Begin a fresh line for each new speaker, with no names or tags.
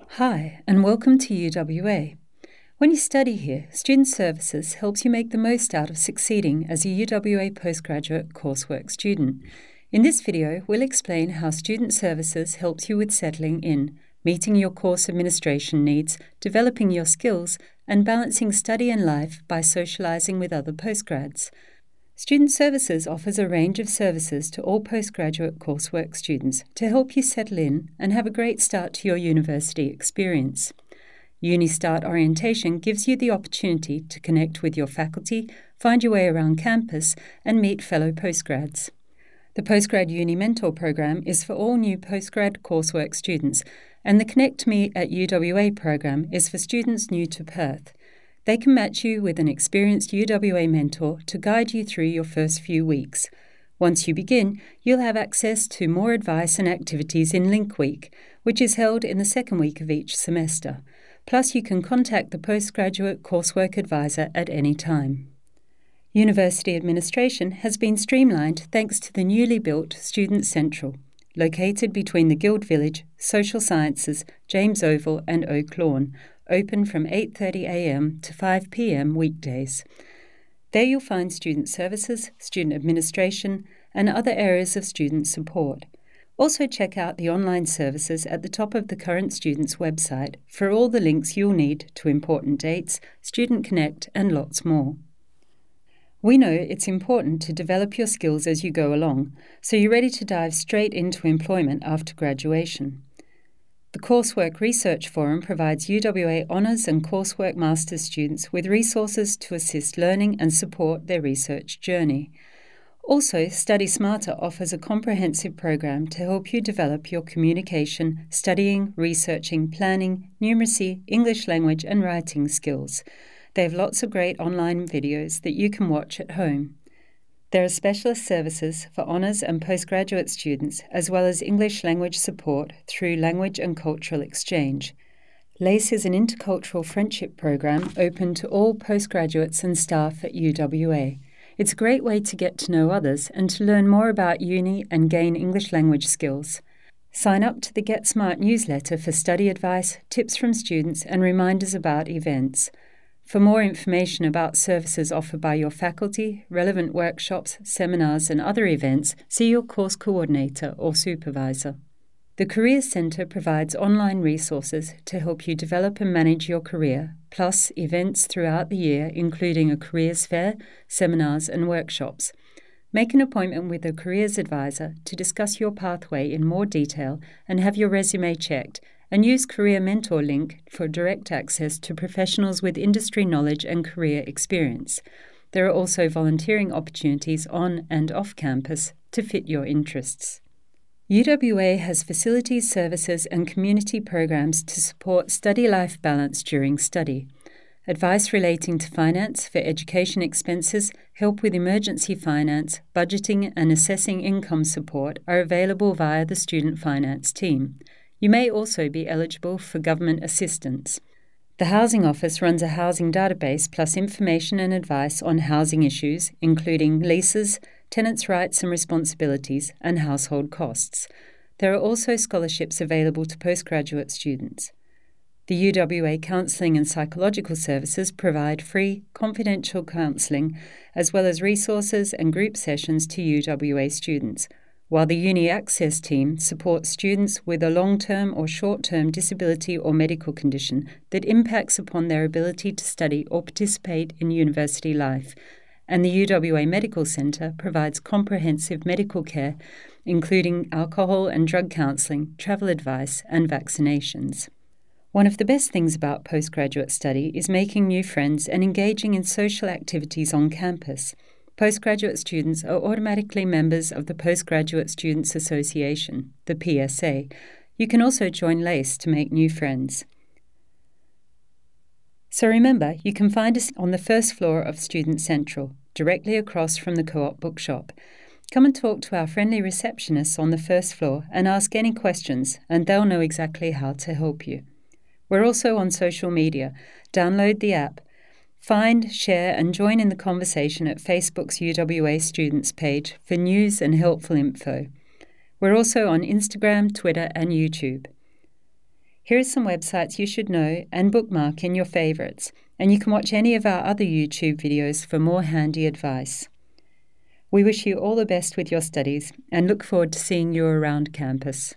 Hi, and welcome to UWA. When you study here, Student Services helps you make the most out of succeeding as a UWA postgraduate coursework student. In this video, we'll explain how Student Services helps you with settling in, meeting your course administration needs, developing your skills, and balancing study and life by socializing with other postgrads. Student Services offers a range of services to all postgraduate coursework students to help you settle in and have a great start to your university experience. UniStart Orientation gives you the opportunity to connect with your faculty, find your way around campus, and meet fellow postgrads. The Postgrad Uni Mentor program is for all new postgrad coursework students, and the Connect Me at UWA program is for students new to Perth. They can match you with an experienced UWA mentor to guide you through your first few weeks. Once you begin, you'll have access to more advice and activities in Link Week, which is held in the second week of each semester. Plus, you can contact the postgraduate coursework advisor at any time. University administration has been streamlined thanks to the newly built Student Central, located between the Guild Village, Social Sciences, James Oval, and Oak Lawn, open from 8:30 a.m. to 5 p.m. weekdays. There you'll find student services, student administration, and other areas of student support. Also check out the online services at the top of the current student's website for all the links you'll need to important dates, Student Connect, and lots more. We know it's important to develop your skills as you go along, so you're ready to dive straight into employment after graduation. The Coursework Research Forum provides UWA Honours and Coursework Masters students with resources to assist learning and support their research journey. Also, Study Smarter offers a comprehensive program to help you develop your communication, studying, researching, planning, numeracy, English language, and writing skills. They have lots of great online videos that you can watch at home. There are specialist services for honours and postgraduate students, as well as English language support through Language and Cultural Exchange. LACE is an intercultural friendship program open to all postgraduates and staff at UWA. It's a great way to get to know others and to learn more about uni and gain English language skills. Sign up to the Get Smart newsletter for study advice, tips from students, and reminders about events. For more information about services offered by your faculty, relevant workshops, seminars, and other events, see your course coordinator or supervisor. The Career Centre provides online resources to help you develop and manage your career, plus events throughout the year, including a careers fair, seminars, and workshops. Make an appointment with a careers advisor to discuss your pathway in more detail and have your resume checked and use Career Mentor link for direct access to professionals with industry knowledge and career experience. There are also volunteering opportunities on and off campus to fit your interests. UWA has facilities, services, and community programs to support study life balance during study. Advice relating to finance for education expenses, help with emergency finance, budgeting, and assessing income support are available via the Student Finance team. You may also be eligible for government assistance. The Housing Office runs a housing database plus information and advice on housing issues, including leases, tenants' rights and responsibilities, and household costs. There are also scholarships available to postgraduate students. The UWA Counselling and Psychological Services provide free, confidential counselling as well as resources and group sessions to UWA students while the Uni Access team supports students with a long term or short term disability or medical condition that impacts upon their ability to study or participate in university life. And the UWA Medical Centre provides comprehensive medical care, including alcohol and drug counselling, travel advice, and vaccinations. One of the best things about postgraduate study is making new friends and engaging in social activities on campus postgraduate students are automatically members of the Postgraduate Students Association, the PSA. You can also join LACE to make new friends. So remember, you can find us on the first floor of Student Central, directly across from the Co op bookshop. Come and talk to our friendly receptionists on the first floor and ask any questions, and they'll know exactly how to help you. We're also on social media. Download the app Find, share, and join in the conversation at Facebook's UWA Students page for news and helpful info. We're also on Instagram, Twitter, and YouTube. Here are some websites you should know and bookmark in your favourites, and you can watch any of our other YouTube videos for more handy advice. We wish you all the best with your studies and look forward to seeing you around campus.